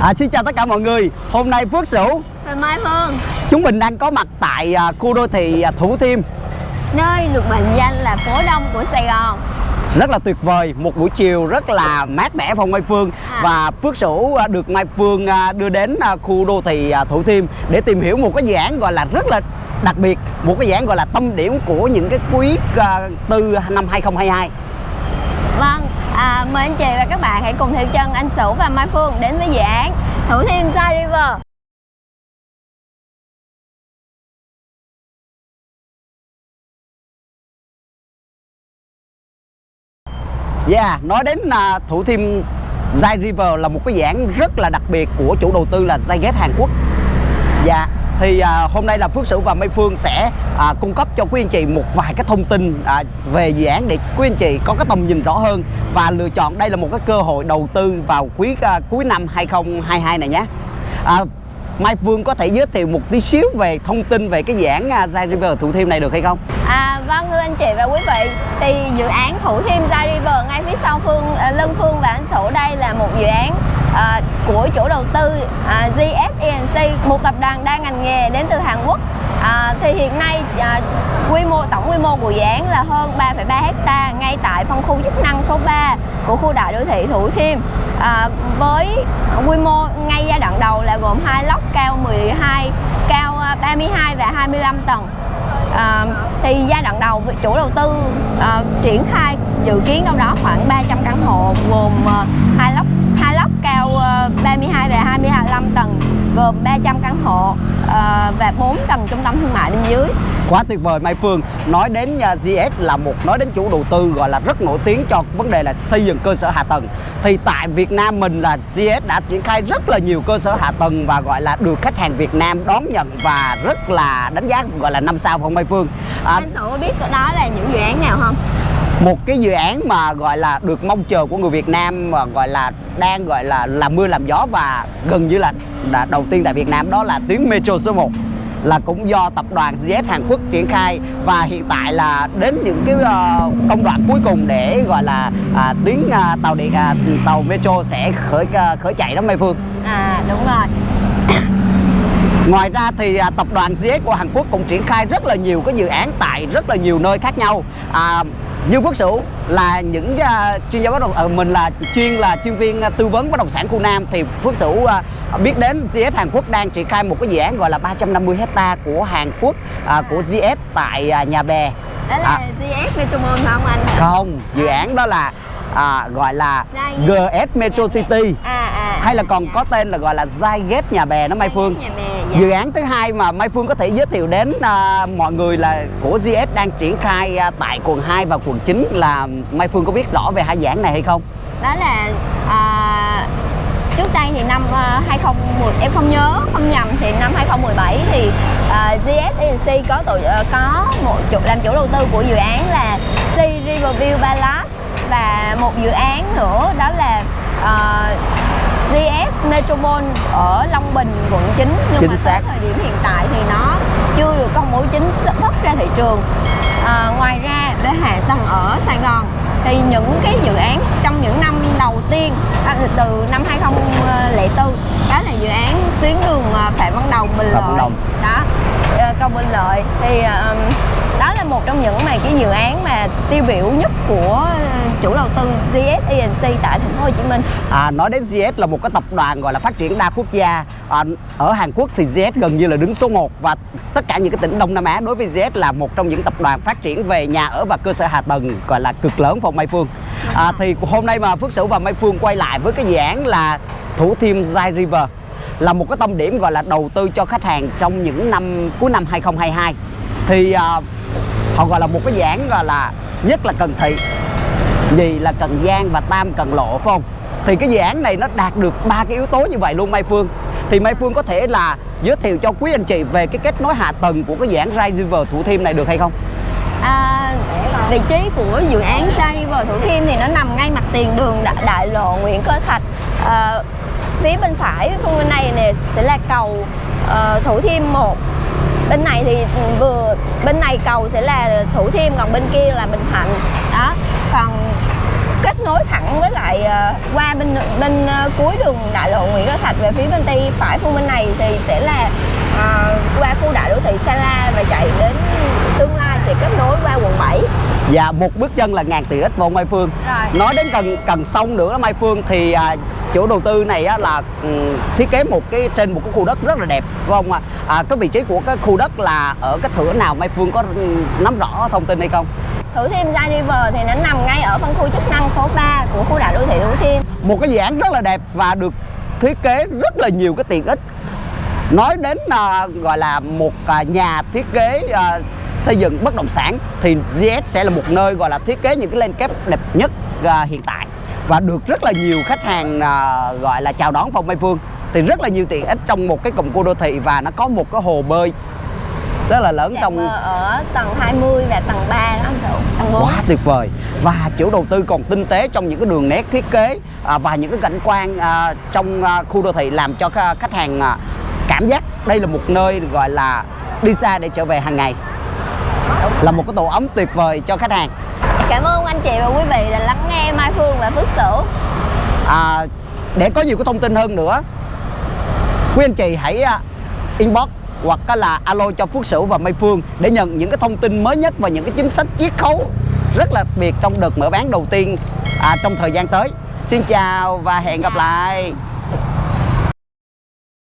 À, xin chào tất cả mọi người. Hôm nay Phước Sửu Và Mai Phương Chúng mình đang có mặt tại à, khu đô thị à, Thủ Thiêm. Nơi được mệnh danh là phố đông của Sài Gòn. Rất là tuyệt vời Một buổi chiều rất là mát mẻ phong Mai Phương. À. Và Phước Sửu à, được Mai Phương đưa đến khu đô thị Thủ Thiêm Để tìm hiểu một cái dự án gọi là rất là đặc biệt Một cái dự án gọi là tâm điểm của những cái quý tư năm 2022 Vâng, à, mời anh chị và các bạn hãy cùng theo chân anh Sửu và Mai Phương đến với dự án Thủ Thiêm Side River Yeah, nói đến uh, Thủ Thiêm Zai River là một cái dự án rất là đặc biệt của chủ đầu tư là Zyget Hàn Quốc. Dạ, thì à, hôm nay là Phước Sửu và Mây Phương sẽ à, cung cấp cho quý anh chị một vài cái thông tin à, về dự án để quý anh chị có cái tầm nhìn rõ hơn và lựa chọn đây là một cái cơ hội đầu tư vào quý à, cuối năm 2022 này nhé. À, Mai Phương có thể giới thiệu một tí xíu về thông tin về cái dự án à, Zai River Thủ Thiêm này được hay không? À, vâng thưa anh chị và quý vị thì dự án Thủ Thiêm Zai River ngay phía sau Phương à, Lân Phương và anh Sửu đây là một dự án à, của chủ đầu tư à, GSENC, một tập đoàn đa ngành nghề đến từ Hàn Quốc. À, thì hiện nay à, quy mô tổng quy mô của dự án là hơn 3,3 hecta ngay tại phân khu chức năng số 3 của khu đại đô thị Thủ Thiêm. À, với quy mô ngay giai đoạn đầu là gồm hai lốc cao 12 cao à, 32 và 25 tầng. À, thì giai đoạn đầu chủ đầu tư à, triển khai dự kiến đâu đó khoảng 300 căn hộ gồm à, hai lốc lốc cao à, 32 và 25 tầng gồm 300 căn hộ à, và 4 tầng trung tâm thương mại bên dưới. Quá tuyệt vời Mai Phương. Nói đến uh, GS là một nói đến chủ đầu tư gọi là rất nổi tiếng cho vấn đề là xây dựng cơ sở hạ tầng. Thì tại Việt Nam mình là GS đã triển khai rất là nhiều cơ sở hạ tầng Và gọi là được khách hàng Việt Nam đón nhận và rất là đánh giá gọi là năm sao không Mai Phương? À, anh có biết đó là những dự án nào không? Một cái dự án mà gọi là được mong chờ của người Việt Nam Và gọi là đang gọi là làm mưa làm gió Và gần như là, đã đầu tiên tại Việt Nam đó là tuyến Metro số 1 là cũng do tập đoàn zf Hàn Quốc triển khai và hiện tại là đến những cái uh, công đoạn cuối cùng để gọi là uh, tuyến uh, tàu điện uh, tàu metro sẽ khởi uh, khởi chạy đó Mai Phương. À đúng rồi Ngoài ra thì uh, tập đoàn GS của Hàn Quốc cũng triển khai rất là nhiều cái dự án tại rất là nhiều nơi khác nhau. À, như Phước Sửu là những uh, chuyên gia bất động uh, mình là chuyên là chuyên viên uh, tư vấn bất động sản khu Nam thì Phước Sửu uh, biết đến GS Hàn Quốc đang triển khai một cái dự án gọi là 350 hecta của Hàn Quốc uh, của GS tại uh, Nhà Bè. đó là À. GS phải không anh? Không, dự án đó là à, gọi là GS Metro City à, à, hay là còn dạ. có tên là gọi là Zyget Nhà Bè đó Mai Phương. Bè, dạ. Dự án thứ hai mà Mai Phương có thể giới thiệu đến à, mọi người là của GS đang triển khai à, tại quận 2 và quận 9 là Mai Phương có biết rõ về hai dự án này hay không? đó là à, trước đây thì năm à, 2010 em không nhớ không nhầm thì năm 2017 thì à, GS Agency có tổ à, có một chủ làm chủ đầu tư của dự án là Sea Riverview Palace và một dự án nữa đó là GS Metropole ở Long Bình quận 9 nhưng Chính mà xác. tới thời điểm hiện tại thì nó chưa được công bố chính thức ra thị trường à, ngoài ra để hạ tầng ở Sài Gòn thì những cái dự án trong những năm đầu tiên à, từ năm 2004 đó là dự án tuyến đường à, Phạm Văn Đồng Bình Phạm Văn Lợi. Đồng. đó ờ, cầu Bình Lợi. Thì à, đó là một trong những mà cái dự án mà tiêu biểu nhất của chủ đầu tư GS ENC tại thành phố Hồ Chí Minh. À, nói đến GS là một cái tập đoàn gọi là phát triển đa quốc gia. À, ở Hàn Quốc thì GS gần như là đứng số 1 và tất cả những cái tỉnh Đông Nam Á đối với GS là một trong những tập đoàn phát triển về nhà ở và cơ sở hạ tầng gọi là cực lớn phòng Mai Phương à, thì hôm nay mà Phước Sửu và Mai Phương quay lại với cái dự án là Thủ Thiêm Zai River là một cái tâm điểm gọi là đầu tư cho khách hàng trong những năm cuối năm 2022 thì à, họ gọi là một cái dự án gọi là nhất là Cần Thị nhì là Cần Giang và tam Cần Lộ phải không? Thì cái dự án này nó đạt được ba cái yếu tố như vậy luôn Mai Phương. Thì Mai Phương có thể là giới thiệu cho quý anh chị về cái kết nối hạ tầng của cái dự án Rai River Thủ Thiêm này được hay không? Vị trí của dự án Star River Thủ Thiêm thì nó nằm ngay mặt tiền đường đại, đại lộ Nguyễn Cơ Thạch. À, phía bên phải phương bên này nè sẽ là cầu uh, Thủ Thiêm 1 bên này thì vừa bên này cầu sẽ là Thủ Thiêm còn bên kia là Bình Thạnh. Đó còn kết nối thẳng với lại uh, qua bên bên uh, cuối đường đại lộ Nguyễn Cơ Thạch về phía bên tay phải phương bên này thì sẽ là uh, qua khu đại đô thị Sa La và chạy đến tương lai sẽ kết nối qua quận 7 Và một bước chân là ngàn tiện ích vào Mai Phương Rồi. Nói đến cần cần sông nữa đó Mai Phương thì à, chủ đầu tư này á, là ừ, thiết kế một cái trên một cái khu đất rất là đẹp phải không ạ? À, cái vị trí của cái khu đất là ở cái thửa nào Mai Phương có ừ, nắm rõ thông tin hay không? Thủ Thiêm Gia River thì nó nằm ngay ở phân khu chức năng số 3 của khu đại đô thị Thủ Thiêm Một cái dự án rất là đẹp và được thiết kế rất là nhiều cái tiện ích nói đến à, gọi là một à, nhà thiết kế à, xây dựng bất động sản thì GS sẽ là một nơi gọi là thiết kế những cái landscape đẹp nhất à, hiện tại. Và được rất là nhiều khách hàng à, gọi là chào đón Phong Mai Phương. Thì rất là nhiều tiện ích trong một cái cụm khu đô thị và nó có một cái hồ bơi rất là lớn Chạm trong bờ ở tầng 20 và tầng 3 đó anh Thủ Tầng 4 quá tuyệt vời. Và chủ đầu tư còn tinh tế trong những cái đường nét thiết kế à, và những cái cảnh quan à, trong à, khu đô thị làm cho khách hàng à, cảm giác đây là một nơi gọi là đi xa để trở về hàng ngày là một cái tổ ấm tuyệt vời cho khách hàng Cảm ơn anh chị và quý vị đã lắng nghe Mai Phương và Phước Sửu à, để có nhiều cái thông tin hơn nữa quý anh chị hãy à, inbox hoặc là alo cho Phước Sửu và Mai Phương để nhận những cái thông tin mới nhất và những cái chính sách chiết khấu rất là đặc biệt trong đợt mở bán đầu tiên à, trong thời gian tới. Xin chào và hẹn gặp lại.